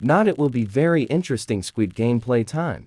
Not it will be very interesting Squid gameplay time.